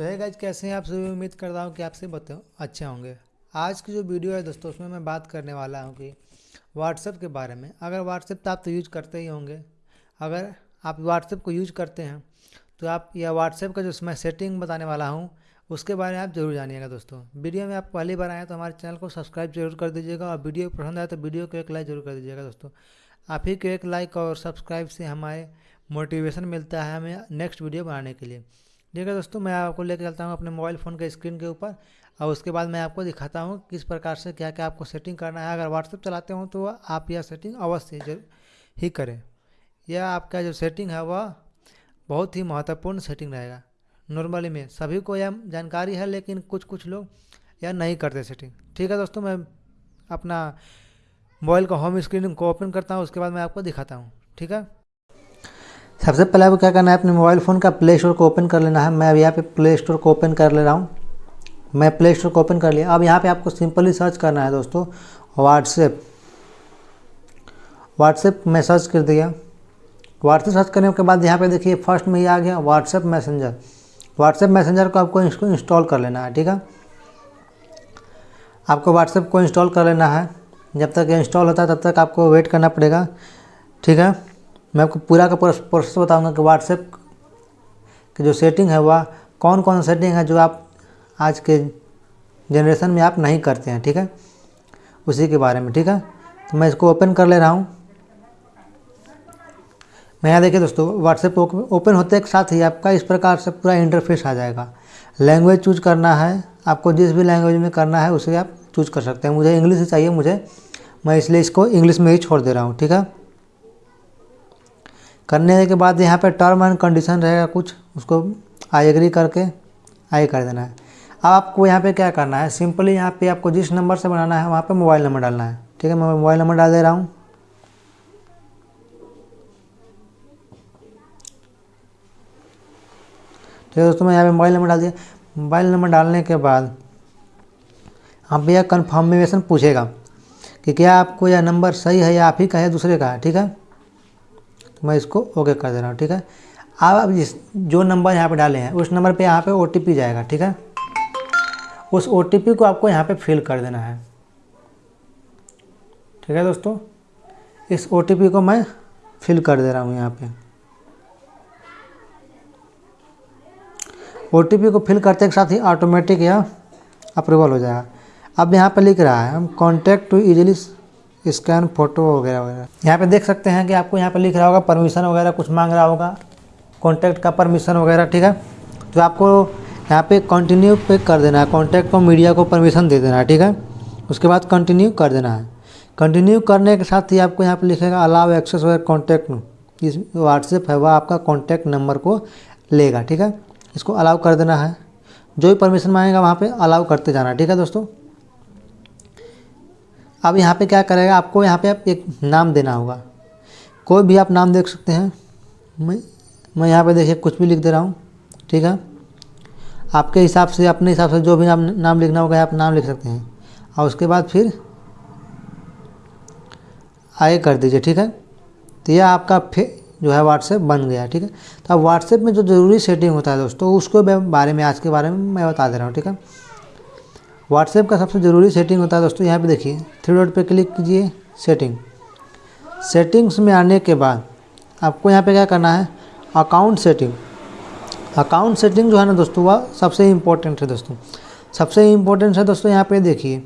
तो है गाइज़ कैसे हैं आप सभी? उम्मीद कर रहा हूँ कि आपसे बताओ अच्छे होंगे। आज की जो वीडियो है दोस्तों, उसमें मैं बात करने वाला हूँ कि व्हाट्सएप के बारे में। अगर व्हाट्सएप तो आप तो यूज़ करते ही होंगे। अगर आप व्हाट्सएप को यूज़ करते हैं तो आप, या व्हाट्सएप का जो मैं सेटिंग बताने वाला हूँ, उसके बारे में आप ज़रूर जानिएगा दोस्तों। वीडियो में आप पहली बार आए तो हमारे चैनल को सब्सक्राइब ज़रूर कर दीजिएगा और वीडियो पसंद आए तो वीडियो को एक लाइक ज़रूर कर दीजिएगा दोस्तों। आप ही को एक लाइक और सब्सक्राइब से हमारे मोटिवेशन मिलता है हमें नेक्स्ट वीडियो बनाने के लिए। ठीक है दोस्तों, मैं आपको लेकर चलता हूँ अपने मोबाइल फ़ोन के स्क्रीन के ऊपर। और उसके बाद मैं आपको दिखाता हूँ किस प्रकार से क्या क्या आपको सेटिंग करना है। अगर व्हाट्सएप चलाते हो तो आप यह सेटिंग अवश्य ही करें। यह आपका जो सेटिंग है वह बहुत ही महत्वपूर्ण सेटिंग रहेगा। नॉर्मली में सभी को यह जानकारी है, लेकिन कुछ कुछ लोग यह नहीं करते सेटिंग। ठीक है दोस्तों, मैं अपना मोबाइल का होम स्क्रीन को ओपन करता हूँ, उसके बाद मैं आपको दिखाता हूँ। ठीक है? सबसे पहले आपको क्या करना है, अपने मोबाइल फ़ोन का प्ले स्टोर को ओपन कर लेना है। मैं अब यहाँ पे प्ले स्टोर को ओपन कर ले रहा हूँ। मैं प्ले स्टोर को ओपन कर लिया। अब यहाँ पे आपको सिंपली सर्च करना है दोस्तों। व्हाट्सएप व्हाट्सएप मैं सर्च कर दिया। व्हाट्सएप सर्च करने के बाद यहाँ पे देखिए फ़र्स्ट में ही आ गया व्हाट्सएप मैसेंजर व्हाट्सएप मैसेंजर को आपको इसको इंस्टॉल कर लेना है, ठीक है? आपको व्हाट्सएप को इंस्टॉल कर लेना है। जब तक इंस्टॉल होता है, तब तक आपको वेट करना पड़ेगा, ठीक है? मैं आपको पूरा का पूरा प्रोसेस बताऊँगा कि व्हाट्सएप की जो सेटिंग है वह कौन कौन सेटिंग है जो आप आज के जनरेशन में आप नहीं करते हैं, ठीक है? उसी के बारे में, ठीक है? तो मैं इसको ओपन कर ले रहा हूँ। मैं यहाँ देखिए दोस्तों व्हाट्सएप ओपन होते के साथ ही आपका इस प्रकार से पूरा इंटरफेस आ जाएगा। लैंग्वेज चूज़ करना है, आपको जिस भी लैंग्वेज में करना है उसे आप चूज़ कर सकते हैं। मुझे इंग्लिश ही चाहिए, मुझे, मैं इसलिए इसको इंग्लिश में ही छोड़ दे रहा हूँ, ठीक है? करने के बाद यहाँ पे टर्म एंड कंडीशन रहेगा कुछ, उसको आई एग्री करके आई कर देना है। अब आपको यहाँ पे क्या करना है? सिंपली यहाँ पे आपको जिस नंबर से बनाना है, वहाँ पे मोबाइल नंबर डालना है। ठीक है, मैं मोबाइल नंबर डाल दे रहा हूँ। ठीक है दोस्तों, मैं यहाँ पे मोबाइल नंबर डाल दिया। मोबाइल नंबर डालने के बाद आप भैया कन्फर्मेशन पूछेगा कि क्या आपको यह नंबर सही है या आप ही का है दूसरे का है, ठीक है? तो मैं इसको ओके कर दे रहा हूँ, ठीक है? अब जिस, जो नंबर यहाँ पे डाले हैं, उस नंबर पे यहाँ पे ओटीपी जाएगा, ठीक है? उस ओटीपी को आपको यहाँ पे फिल कर देना है। ठीक है दोस्तों? इस ओटीपी को मैं फिल कर दे रहा हूँ यहाँ पे। ओटीपी को फिल करते के साथ ही ऑटोमेटिक यह अप्रूवल हो जाएगा। अब यहाँ पे लिख रहा है, हम contact to easily scan photo वगैरह वगैरह। यहाँ पे देख सकते हैं कि आपको यहाँ पे लिख रहा होगा परमिशन वगैरह, कुछ मांग रहा होगा। कॉन्टैक्ट का परमिशन वगैरह, ठीक है? तो आपको यहाँ पे कंटिन्यू पे कर देना है। कॉन्टैक्ट को मीडिया को परमिशन दे देना है, ठीक है? उसके बाद कंटिन्यू कर देना है। कंटिन्यू करने के साथ ही आपको यहाँ पर लिखेगा अलाव एक्सेस वगैरह कॉन्टैक्ट इस व्हाट्सएप है, वह आपका कॉन्टैक्ट नंबर को लेगा, ठीक है? इसको अलाउ कर देना है। जो भी परमिशन मांगेगा वहाँ पर अलाउ करते जाना, ठीक है दोस्तों? अब यहाँ पे क्या करेगा? आपको यहाँ पे आप एक नाम देना होगा। कोई भी आप नाम देख सकते हैं। मैं मैं यहाँ पे देखिए, कुछ भी लिख दे रहा हूँ। ठीक है? आपके हिसाब से, अपने हिसाब से जो भी नाम नाम लिखना होगा, आप नाम लिख सकते हैं। और उसके बाद फिर आगे कर दीजिए, ठीक है? तो यह आपका फिर जो है व्हाट्सएप बन गया, ठीक है? तो अब व्हाट्सएप में जो ज़रूरी सेटिंग होता है दोस्तों, उसको बारे में, आज के बारे में मैं बता दे रहा हूँ, ठीक है? व्हाट्सएप का सबसे ज़रूरी सेटिंग होता है दोस्तों, यहाँ पे देखिए थ्री डॉट पे क्लिक कीजिए सेटिंग सेटिंग्स में आने के बाद आपको यहाँ पे क्या करना है? अकाउंट सेटिंग अकाउंट सेटिंग जो है ना दोस्तों, वह सबसे इम्पोर्टेंट है दोस्तों. सबसे इम्पोर्टेंट है दोस्तों, यहाँ पे देखिए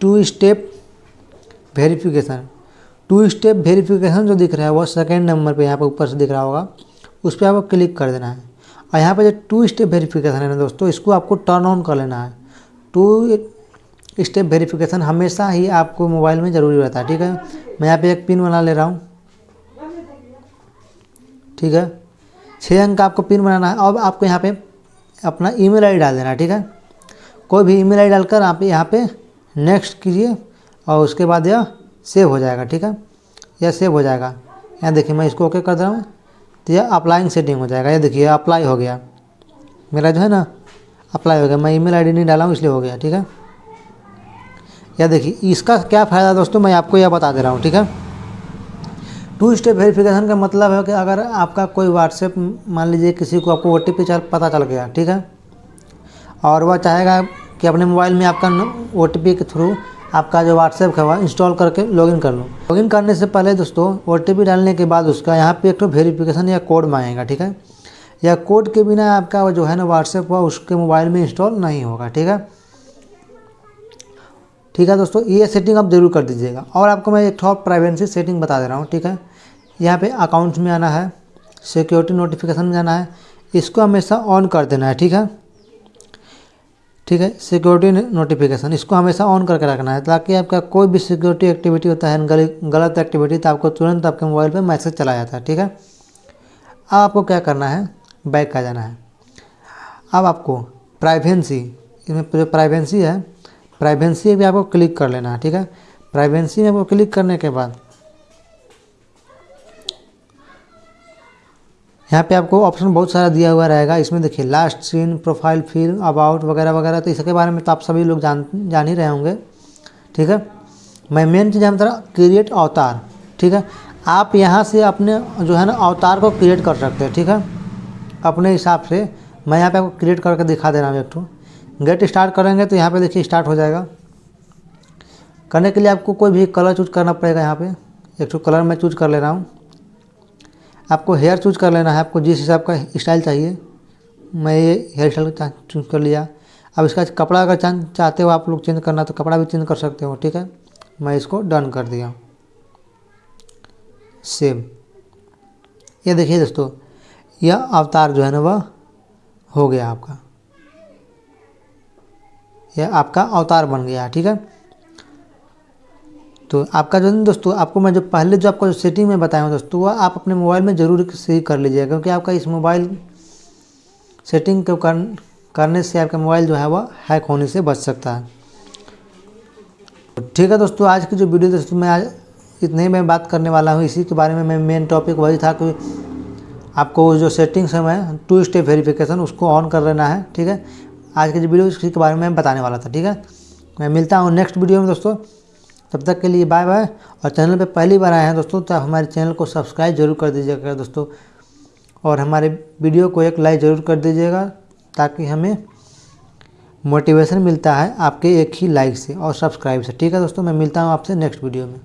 two step verification two step verification जो दिख रहा है, वह सेकेंड नंबर पर यहाँ पर ऊपर से दिख रहा होगा। उस पर आपको क्लिक कर देना है। और यहाँ पर जो टू स्टेप वेरिफिकेशन है ना दोस्तों, इसको आपको टर्न ऑन कर लेना है। टू स्टेप वेरिफिकेशन हमेशा ही आपको मोबाइल में ज़रूरी रहता है, ठीक है? मैं यहाँ पे एक पिन बना ले रहा हूँ। ठीक है? छः अंक का आपको पिन बनाना है। अब आपको यहाँ पे अपना ईमेल आईडी डाल देना है, ठीक है? कोई भी ईमेल आईडी डालकर आप यहाँ पे नेक्स्ट कीजिए और उसके बाद यह सेव हो जाएगा, ठीक है? यह सेव हो जाएगा। यहाँ देखिए मैं इसको ओके कर दे रहा हूँ। तो यह अप्लाइंग सेटिंग हो जाएगा। ये देखिए, अप्लाई हो गया। मेरा जो है ना अप्लाई हो गया। मैं ईमेल आईडी नहीं डाला हूँ, इसलिए हो गया, ठीक है? या देखिए, इसका क्या फ़ायदा दोस्तों? मैं आपको यह बता दे रहा हूँ, ठीक है? टू स्टेप वेरिफिकेशन का मतलब है कि अगर आपका कोई व्हाट्सएप मान लीजिए किसी को आपको ओ टी पी पता चल गया, ठीक है? और वह चाहेगा कि अपने मोबाइल में आपका ओ टी पी के थ्रू आपका जो व्हाट्सएप है, वह इंस्टॉल करके लॉगिन कर लो। लॉगिन करने से पहले दोस्तों ओ टी पी डालने के बाद उसका यहाँ पे एक तो वेरिफिकेशन या कोड मांगेगा ठीक है? या कोड के बिना आपका जो है ना व्हाट्सएप हुआ, उसके मोबाइल में इंस्टॉल नहीं होगा, ठीक है? ठीक है दोस्तों, ये सेटिंग आप ज़रूर कर दीजिएगा। और आपको मैं एक और प्राइवेंसी सेटिंग बता दे रहा हूँ, ठीक है? यहाँ पे अकाउंट्स में आना है सिक्योरिटी नोटिफिकेशन में जाना है, इसको हमेशा ऑन कर देना है, ठीक है? ठीक है सिक्योरिटी नोटिफिकेशन इसको हमेशा ऑन करके रखना है, ताकि आपका कोई भी सिक्योरिटी एक्टिविटी होता है, गलत एक्टिविटी तो आपको तुरंत आपके मोबाइल पर मैसेज चला जाता है, ठीक है? अब आपको क्या करना है बैक आ जाना है। अब आपको प्राइवेंसी इसमें जो प्राइवेंसी है प्राइवेंसी भी आपको क्लिक कर लेना है ठीक है? प्राइवेंसी में आपको क्लिक करने के बाद, यहाँ पे आपको ऑप्शन बहुत सारा दिया हुआ रहेगा। इसमें देखिए लास्ट सीन प्रोफ़ाइल फिल अबाउट वगैरह वगैरह तो इसके बारे में तो आप सभी लोग जान जान ही रहे होंगे, ठीक है? मैं मेन चीज़ हम तरह क्रिएट अवतार ठीक है? आप यहाँ से अपने जो है ना अवतार को क्रिएट कर सकते हैं, ठीक है? अपने हिसाब से मैं यहाँ पे आपको क्रिएट करके दिखा दे रहा हूँ एक तो गेट स्टार्ट करेंगे तो यहाँ पे देखिए स्टार्ट हो जाएगा। करने के लिए आपको कोई भी कलर चूज़ करना पड़ेगा यहाँ पे। एक तो कलर मैं चूज़ कर ले रहा हूँ। आपको हेयर चूज़ कर लेना है, आपको जिस हिसाब का स्टाइल चाहिए। मैं ये हेयर स्टाइल चूज़ कर लिया। अब इसका कपड़ा अगर चाहते हो आप लोग चेंज करना तो कपड़ा भी चेंज कर सकते हो, ठीक है? मैं इसको डन कर दिया। सेम ये देखिए दोस्तों यह अवतार जो है ना वह हो गया आपका। यह आपका अवतार बन गया ठीक है? तो आपका जो है दोस्तों आपको मैं जो पहले जो आपको जो सेटिंग में बताया हूँ दोस्तों वह आप अपने मोबाइल में ज़रूर से कर लीजिएगा क्योंकि आपका इस मोबाइल सेटिंग को कर, करने से आपका मोबाइल जो है वह हैक होने से बच सकता है। ठीक है दोस्तों आज की जो वीडियो दोस्तों मैं आज इतने मैं बात करने वाला हूँ इसी के बारे में मैं मेन टॉपिक वही था कि आपको जो सेटिंग्स है टू स्टेप वेरिफिकेशन उसको ऑन कर लेना है, ठीक है? आज की जो वीडियो इसी के बारे में बताने वाला था, ठीक है? मैं मिलता हूँ नेक्स्ट वीडियो में, दोस्तों। तब तक के लिए बाय बाय और चैनल पे पहली बार आए हैं, दोस्तों तो हमारे चैनल को सब्सक्राइब ज़रूर कर दीजिएगा, दोस्तों। और हमारे वीडियो को एक लाइक ज़रूर कर दीजिएगा, ताकि हमें मोटिवेशन मिलता है आपके एक ही लाइक से और सब्सक्राइब से। ठीक है, दोस्तों? मैं मिलता हूँ आपसे नेक्स्ट वीडियो में।